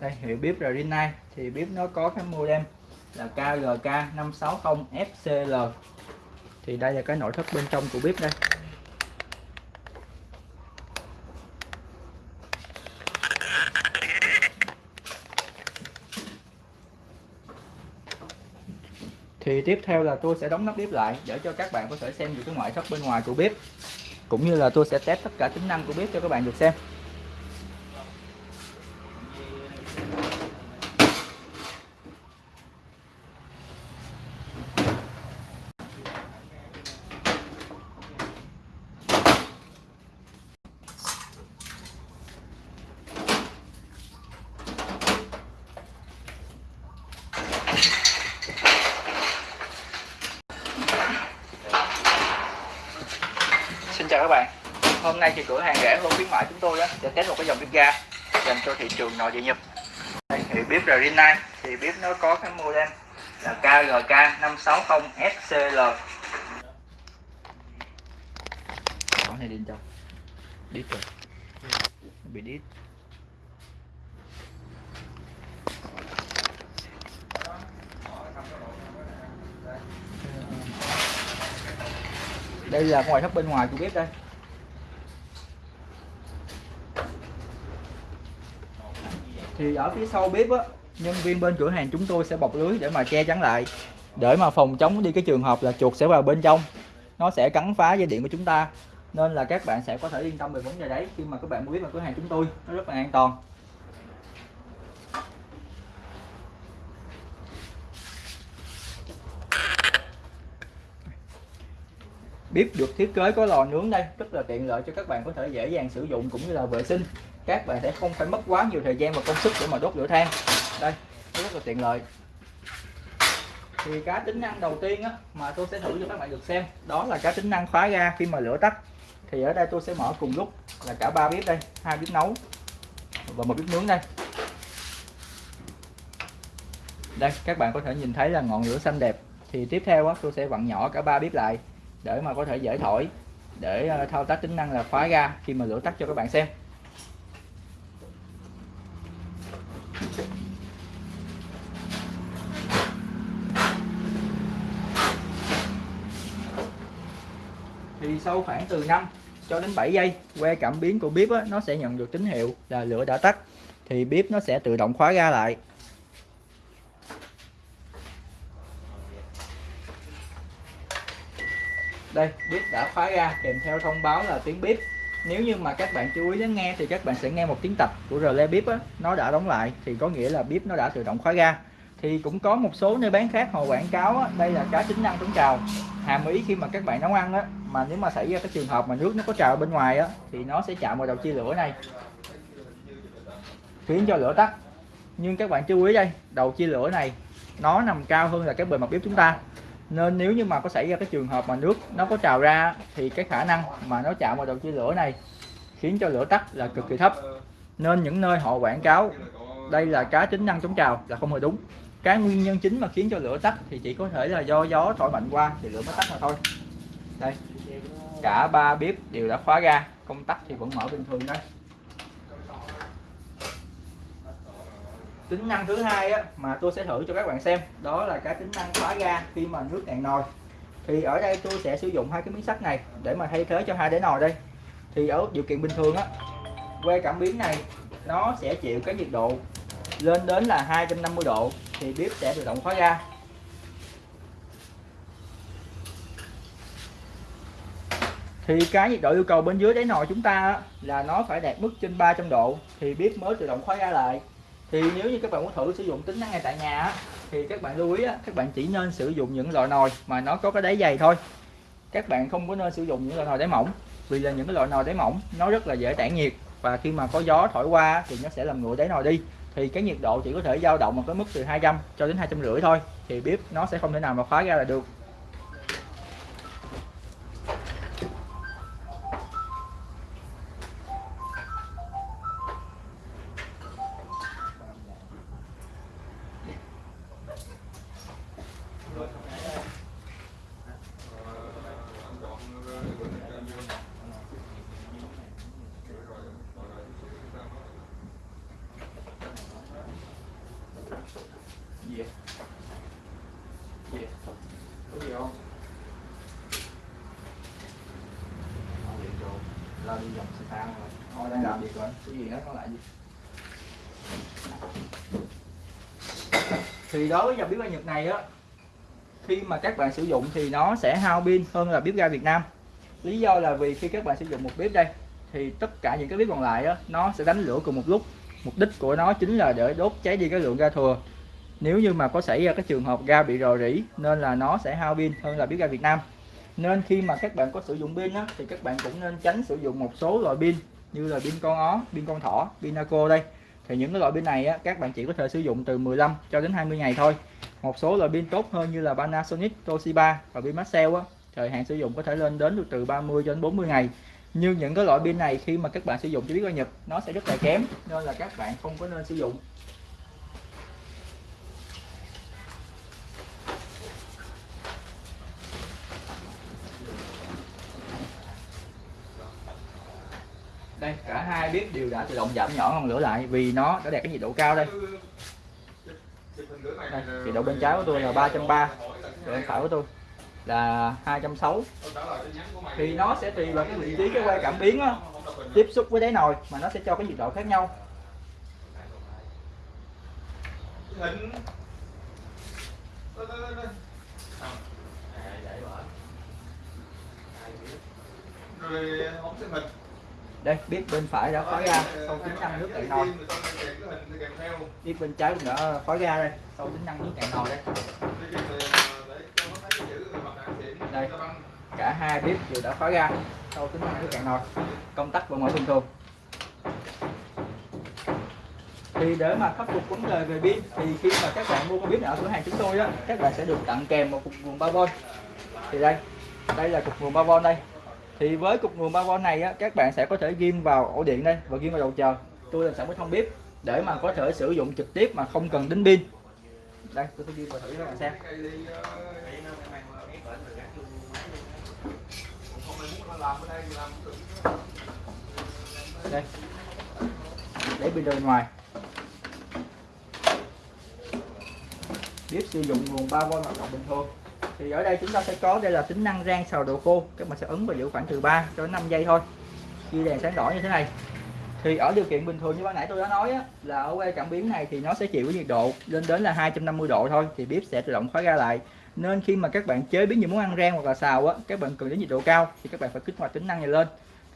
đây hiệu bếp Rinnai thì bếp nó có cái model là KGK 560 FCL thì đây là cái nội thất bên trong của bếp đây. Thì tiếp theo là tôi sẽ đóng nắp bếp lại để cho các bạn có thể xem được cái ngoại thất bên ngoài của bếp, cũng như là tôi sẽ test tất cả tính năng của bếp cho các bạn được xem. Xin chào các bạn. Hôm nay thì cửa hàng rẻ hơn khuyến mại chúng tôi đó sẽ test một cái dòng bếp ga dành cho thị trường nội địa Nhật. Đây, thì bếp Rinnai thì bếp nó có cái model là KGK 560 FCL Có này đi trong Đít rồi bị đít. Đây là ngoài thấp bên ngoài của bếp đây. Thì ở phía sau bếp á, nhân viên bên cửa hàng chúng tôi sẽ bọc lưới để mà che chắn lại. Để mà phòng chống đi cái trường hợp là chuột sẽ vào bên trong. Nó sẽ cắn phá dây điện của chúng ta. Nên là các bạn sẽ có thể yên tâm về vấn đề đấy khi mà các bạn mua bếp vào cửa hàng chúng tôi nó rất là an toàn. Bếp được thiết kế có lò nướng đây. Rất là tiện lợi cho các bạn có thể dễ dàng sử dụng cũng như là vệ sinh. Các bạn sẽ không phải mất quá nhiều thời gian và công sức để mà đốt lửa than. Đây rất là tiện lợi. Thì cái tính năng đầu tiên á, mà tôi sẽ thử cho các bạn được xem đó là cái tính năng khóa ga khi mà lửa tắt. Thì ở đây tôi sẽ mở cùng lúc là cả ba bếp đây hai bếp nấu và một bếp nướng đây. Đây các bạn có thể nhìn thấy là ngọn lửa xanh đẹp. Thì tiếp theo á, tôi sẽ vặn nhỏ cả ba bếp lại để mà có thể dễ thổi để ờ, thao tác tính năng là khóa ga khi mà lửa tắt cho các bạn xem. Thì sau khoảng từ 5 cho đến 7 giây que cảm biến của bếp á, nó sẽ nhận được tín hiệu là lửa đã tắt. Thì bếp nó sẽ tự động khóa ga lại. Đây bếp đã khóa ra kèm theo thông báo là tiếng bếp nếu như mà các bạn chú ý lắng nghe thì các bạn sẽ nghe một tiếng tập của rle bếp á, nó đã đóng lại thì có nghĩa là bếp nó đã tự động khóa ga thì cũng có một số nơi bán khác họ quảng cáo á, đây là cái tính năng chống trào. Hàm ý khi mà các bạn nấu ăn á mà nếu mà xảy ra cái trường hợp mà nước nó có trào bên ngoài á thì nó sẽ chạm vào đầu chia lửa này. Khiến cho lửa tắt. Nhưng các bạn chú ý đây đầu chia lửa này nó nằm cao hơn là cái bề mặt bếp chúng ta nên nếu như mà có xảy ra cái trường hợp mà nước nó có trào ra thì cái khả năng mà nó chạm vào đầu chia lửa này khiến cho lửa tắt là cực kỳ thấp. Nên những nơi họ quảng cáo đây là cá tính năng chống trào là không hề đúng. Cái nguyên nhân chính mà khiến cho lửa tắt thì chỉ có thể là do gió thổi mạnh qua thì lửa mới tắt mà thôi. Đây, cả ba bếp đều đã khóa ra công tắc thì vẫn mở bình thường đây tính năng thứ hai á, mà tôi sẽ thử cho các bạn xem đó là cái tính năng khóa ga khi mà nước cạn nồi. Thì ở đây tôi sẽ sử dụng hai cái miếng sắt này để mà thay thế cho hai đế nồi đây. Thì ở điều kiện bình thường á que cảm biến này nó sẽ chịu cái nhiệt độ lên đến là 250 độ thì bếp sẽ tự động khóa ga. Thì cái nhiệt độ yêu cầu bên dưới đáy nồi chúng ta là nó phải đạt mức trên 300 độ thì bếp mới tự động khóa ga lại thì nếu như các bạn muốn thử sử dụng tính năng ngay tại nhà thì các bạn lưu ý các bạn chỉ nên sử dụng những loại nồi mà nó có cái đáy dày thôi. Các bạn không có nên sử dụng những loại nồi đáy mỏng, vì là những cái loại nồi đáy mỏng nó rất là dễ tản nhiệt và khi mà có gió thổi qua thì nó sẽ làm nguội đáy nồi đi. Thì cái nhiệt độ chỉ có thể dao động ở cái mức từ 200 cho đến hai trăm rưỡi thôi, thì bếp nó sẽ không thể nào mà khóa ra là được. Cái gì đó lại gì? Thì đối với dòng bếp ga Nhật này á khi mà các bạn sử dụng thì nó sẽ hao pin hơn là bếp ga Việt Nam. Lý do là vì khi các bạn sử dụng một bếp đây thì tất cả những cái bếp còn lại á nó sẽ đánh lửa cùng một lúc. Mục đích của nó chính là để đốt cháy đi cái lượng ga thừa. Nếu như mà có xảy ra cái trường hợp ga bị rò rỉ nên là nó sẽ hao pin hơn là bếp ga Việt Nam. Nên khi mà các bạn có sử dụng pin á, thì các bạn cũng nên tránh sử dụng một số loại pin như là pin con ó, pin con thỏ, pin naco đây. Thì những cái loại pin này á, các bạn chỉ có thể sử dụng từ 15 cho đến 20 ngày thôi. Một số loại pin tốt hơn như là Panasonic, Toshiba và pin Maxell á, thời hạn sử dụng có thể lên đến được từ 30 cho đến 40 ngày. Nhưng những cái loại pin này khi mà các bạn sử dụng cho biết qua Nhật nó sẽ rất là kém nên là các bạn không có nên sử dụng. Đây cả hai bếp đều đã tự động giảm nhỏ ngọn lửa lại vì nó đã đạt cái nhiệt độ cao đây. Đây nhiệt độ bên trái của tôi là 330 bên phải của tôi là 260 thì nó sẽ tùy vào cái vị trí cái que cảm biến đó, tiếp xúc với đáy nồi mà nó sẽ cho cái nhiệt độ khác nhau. Rồi không xem hình đây, bếp bên phải đã khói ra, sau tính năng nước cạn nồi. Bếp bên trái cũng đã khói ra đây, sau tính năng nước cạn nồi đây. Đây, cả hai bếp đều đã khói ra, sau tính năng nước cạn nồi. Công tắc vẫn mở bình thường. Thì để mà khắc phục vấn đề về pin thì khi mà các bạn mua con bếp ở cửa hàng chúng tôi á, các bạn sẽ được tặng kèm một cục nguồn 3V thì đây đây là cục nguồn 3V đây thì với cục nguồn 3V này á, các bạn sẽ có thể ghim vào ổ điện đây và ghim vào đầu chờ tôi làm sẵn cái thông bếp để mà có thể sử dụng trực tiếp mà không cần đính pin. Đây, tôi sẽ ghim vào thử cho các bạn xem. Đây. Để pin đời ngoài. Bếp sử dụng nguồn 3V hoạt động bình thường thì ở đây chúng ta sẽ có đây là tính năng rang xào đồ khô. Các bạn sẽ ấn và giữ khoảng từ 3 cho đến 5 giây thôi. Khi đèn sáng đỏ như thế này. Thì ở điều kiện bình thường như ban nãy tôi đã nói á, là ở que cảm biến này thì nó sẽ chịu cái nhiệt độ lên đến là 250 độ thôi thì bếp sẽ tự động khóa ra lại. Nên khi mà các bạn chế biến những món ăn rang hoặc là xào á các bạn cần đến nhiệt độ cao thì các bạn phải kích hoạt tính năng này lên.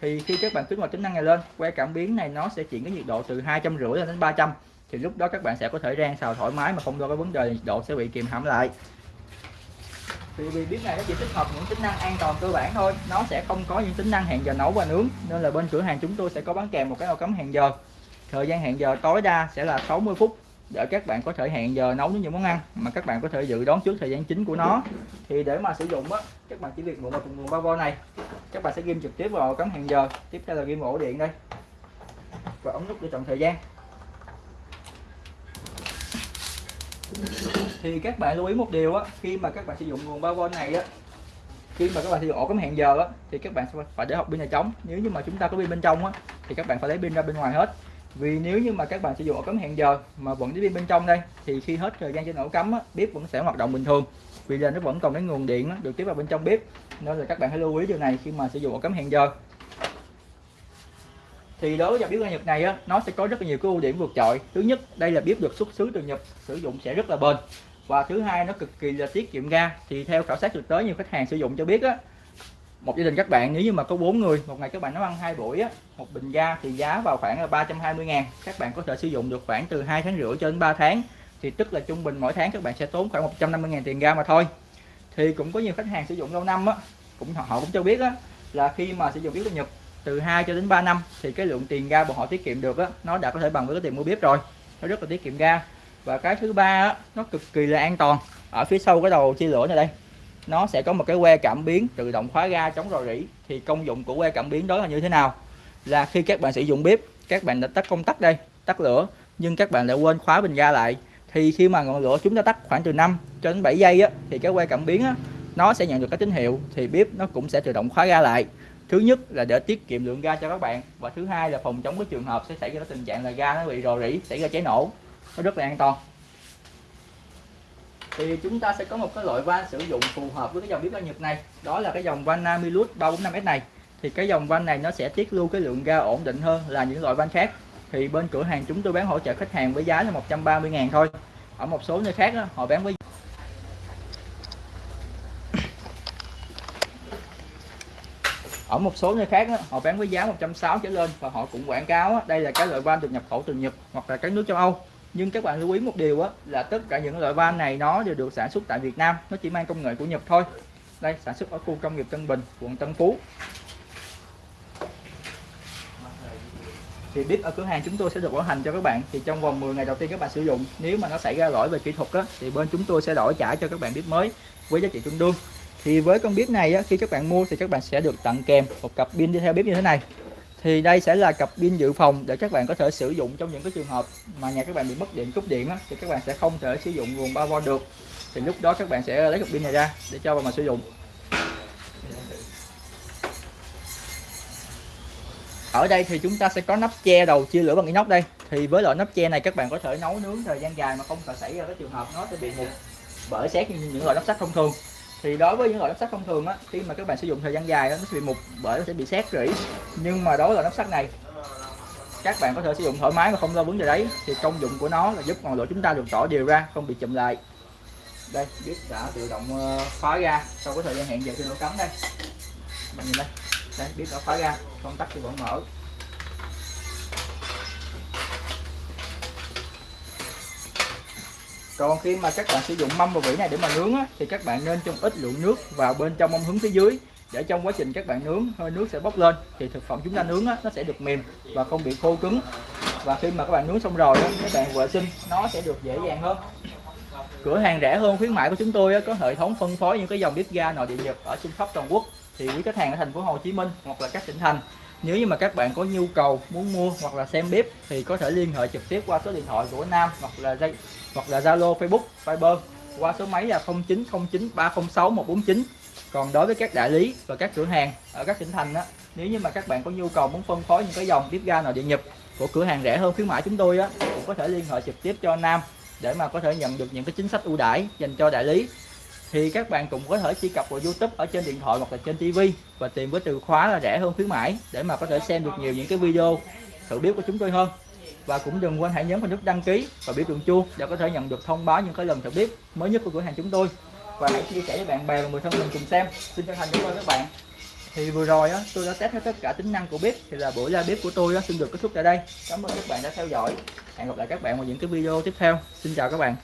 Thì khi các bạn kích hoạt tính năng này lên que cảm biến này nó sẽ chuyển cái nhiệt độ từ hai trăm rưỡi lên đến 300 thì lúc đó các bạn sẽ có thể rang xào thoải mái mà không lo cái vấn đề nhiệt độ sẽ bị kìm hãm lại thì vì bếp này nó chỉ tích hợp những tính năng an toàn cơ bản thôi, nó sẽ không có những tính năng hẹn giờ nấu và nướng. Nên là bên cửa hàng chúng tôi sẽ có bán kèm một cái nồi cắm hẹn giờ. Thời gian hẹn giờ tối đa sẽ là 60 phút để các bạn có thể hẹn giờ nấu những món ăn mà các bạn có thể dự đoán trước thời gian chính của nó. Thì để mà sử dụng á, các bạn chỉ việc mượn một nguồn 3V này. Các bạn sẽ ghim trực tiếp vào cắm hẹn giờ. Tiếp theo là ghim ổ điện đây. Và ống nút để chọn thời gian. Thì các bạn lưu ý một điều á khi mà các bạn sử dụng nguồn 3V này á khi mà các bạn sử dụng ổ cắm hẹn giờ á thì các bạn phải để học pin nhà trống. Nếu như mà chúng ta có pin bên trong á thì các bạn phải lấy pin ra bên ngoài hết. Vì nếu như mà các bạn sử dụng ổ cắm hẹn giờ mà vẫn để pin bên trong đây thì khi hết thời gian trên ổ cắm á, bếp vẫn sẽ hoạt động bình thường. Vì là nó vẫn còn cái nguồn điện á, được tiếp vào bên trong bếp. Nên là các bạn hãy lưu ý điều này khi mà sử dụng ổ cắm hẹn giờ thì đối với dòng bếp ga Nhật này á, nó sẽ có rất là nhiều cái ưu điểm vượt trội. Thứ nhất đây là bếp được xuất xứ từ Nhật sử dụng sẽ rất là bền. Và thứ hai nó cực kỳ là tiết kiệm ga. Thì theo khảo sát thực tế nhiều khách hàng sử dụng cho biết á một gia đình các bạn nếu như mà có bốn người một ngày các bạn nấu ăn hai buổi á một bình ga thì giá vào khoảng là 320 ngàn. Các bạn có thể sử dụng được khoảng từ 2 tháng rưỡi cho đến 3 tháng. Thì tức là trung bình mỗi tháng các bạn sẽ tốn khoảng 150 ngàn tiền ga mà thôi. Thì cũng có nhiều khách hàng sử dụng lâu năm á cũng họ cũng cho biết á là khi mà sử dụng bếp ga Nhật từ 2 cho đến 3 năm thì cái lượng tiền ga bọn họ tiết kiệm được á nó đã có thể bằng với cái tiền mua bếp rồi. Nó rất là tiết kiệm ga và cái thứ ba á, nó cực kỳ là an toàn. Ở phía sau cái đầu chia lửa này đây nó sẽ có một cái que cảm biến tự động khóa ga chống rò rỉ. Thì công dụng của que cảm biến đó là như thế nào? Là khi các bạn sử dụng bếp các bạn đã tắt công tắc đây tắt lửa nhưng các bạn lại quên khóa bình ga lại. Thì khi mà ngọn lửa chúng ta tắt khoảng từ 5 cho đến 7 giây á, thì cái que cảm biến á, nó sẽ nhận được cái tín hiệu. Thì bếp nó cũng sẽ tự động khóa ga lại thứ nhất là để tiết kiệm lượng ga cho các bạn và thứ hai là phòng chống cái trường hợp sẽ xảy ra tình trạng là ga nó bị rò rỉ xảy ra cháy nổ. Nó rất là an toàn. Thì chúng ta sẽ có một cái loại van sử dụng phù hợp với cái dòng bếp ga Nhật này. Đó là cái dòng van Namilus 345S này. Thì cái dòng van này nó sẽ tiết lưu cái lượng ga ổn định hơn là những loại van khác. Thì bên cửa hàng chúng tôi bán hỗ trợ khách hàng với giá là 130 ngàn thôi. Ở một số nơi khác đó, họ bán với một số nơi khác đó, họ bán với giá 160 trở lên và họ cũng quảng cáo đó, đây là cái loại van được nhập khẩu từ Nhật hoặc là các nước châu Âu. Nhưng các bạn lưu ý một điều đó, là tất cả những loại van này nó đều được sản xuất tại Việt Nam nó chỉ mang công nghệ của Nhật thôi. Đây sản xuất ở khu công nghiệp Tân Bình quận Tân Phú. Thì bếp ở cửa hàng chúng tôi sẽ được bảo hành cho các bạn. Thì trong vòng 10 ngày đầu tiên các bạn sử dụng nếu mà nó xảy ra lỗi về kỹ thuật đó, thì bên chúng tôi sẽ đổi trả cho các bạn bếp mới với giá trị tương đương thì với con bếp này á, khi các bạn mua thì các bạn sẽ được tặng kèm một cặp pin đi theo bếp như thế này. Thì đây sẽ là cặp pin dự phòng để các bạn có thể sử dụng trong những cái trường hợp mà nhà các bạn bị mất điện cúp điện á, thì các bạn sẽ không thể sử dụng nguồn 3V được. Thì lúc đó các bạn sẽ lấy cặp pin này ra để cho vào mà sử dụng. Ở đây thì chúng ta sẽ có nắp che đầu chia lửa bằng inox đây. Thì với loại nắp che này các bạn có thể nấu nướng thời gian dài mà không phải xảy ra cái trường hợp nó sẽ bị mục bởi xét như những loại nắp sắt thông thường thì đối với những loại nắp sắt thông thường á khi mà các bạn sử dụng thời gian dài đó, nó sẽ bị mục bởi nó sẽ bị xét rỉ. Nhưng mà đối với loại nắp sắt này các bạn có thể sử dụng thoải mái mà không lo vấn đề đấy. Thì công dụng của nó là giúp ngọn lửa chúng ta được tỏ đều ra không bị chậm lại. Đây biết đã tự động ờ, khóa ra sau cái thời gian hẹn giờ khi nó cắm đây. Bạn nhìn đây. Đây biết đã khóa ra công tắc thì vẫn mở. Còn khi mà các bạn sử dụng mâm và vỉ này để mà nướng á, thì các bạn nên cho ít lượng nước vào bên trong mâm hướng phía dưới. Để trong quá trình các bạn nướng hơi nước sẽ bốc lên thì thực phẩm chúng ta nướng á, nó sẽ được mềm và không bị khô cứng. Và khi mà các bạn nướng xong rồi á, các bạn vệ sinh nó sẽ được dễ dàng hơn. Cửa hàng rẻ hơn khuyến mại của chúng tôi á, có hệ thống phân phối những cái dòng bếp ga nội địa nhật ở trên khắp toàn quốc. Thì quý khách hàng ở thành phố Hồ Chí Minh hoặc là các tỉnh thành nếu như mà các bạn có nhu cầu muốn mua hoặc là xem bếp thì có thể liên hệ trực tiếp qua số điện thoại của Nam hoặc là dây hoặc là Zalo, Facebook Viber qua số máy là 0909 306 149 còn đối với các đại lý và các cửa hàng ở các tỉnh thành á, nếu như mà các bạn có nhu cầu muốn phân phối những cái dòng bếp ga nội địa nhập của cửa hàng rẻ hơn khuyến mãi chúng tôi á, cũng có thể liên hệ trực tiếp cho Nam để mà có thể nhận được những cái chính sách ưu đãi dành cho đại lý. Thì các bạn cũng có thể truy cập vào YouTube ở trên điện thoại hoặc là trên TV và tìm với từ khóa là rẻ hơn khuyến mãi để mà có thể xem được nhiều những cái video thử bếp của chúng tôi hơn và cũng đừng quên hãy nhấn vào nút đăng ký và biểu tượng chuông để có thể nhận được thông báo những cái lần thử bếp mới nhất của cửa hàng chúng tôi. Và hãy chia sẻ với bạn bè và người thân mình cùng xem. Xin chân thành cảm ơn các bạn. Thì vừa rồi á, tôi đã test hết tất cả tính năng của bếp. Thì là buổi ra bếp của tôi á, xin được kết thúc tại đây. Cảm ơn các bạn đã theo dõi. Hẹn gặp lại các bạn vào những cái video tiếp theo. Xin chào các bạn.